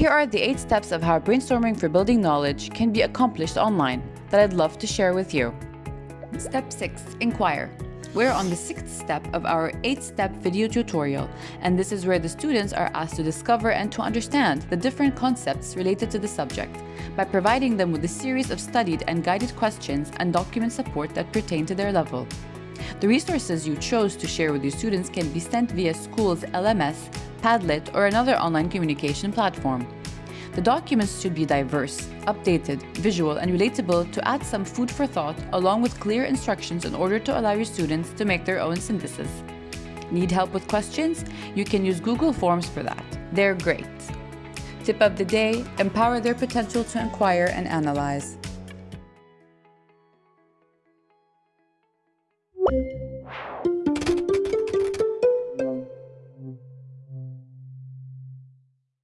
Here are the 8 steps of how brainstorming for building knowledge can be accomplished online that I'd love to share with you. Step 6. Inquire. We're on the sixth step of our eight-step video tutorial, and this is where the students are asked to discover and to understand the different concepts related to the subject by providing them with a series of studied and guided questions and document support that pertain to their level. The resources you chose to share with your students can be sent via school's LMS, Padlet, or another online communication platform. The documents should be diverse, updated, visual, and relatable to add some food for thought along with clear instructions in order to allow your students to make their own synthesis. Need help with questions? You can use Google Forms for that. They're great. Tip of the day, empower their potential to inquire and analyze.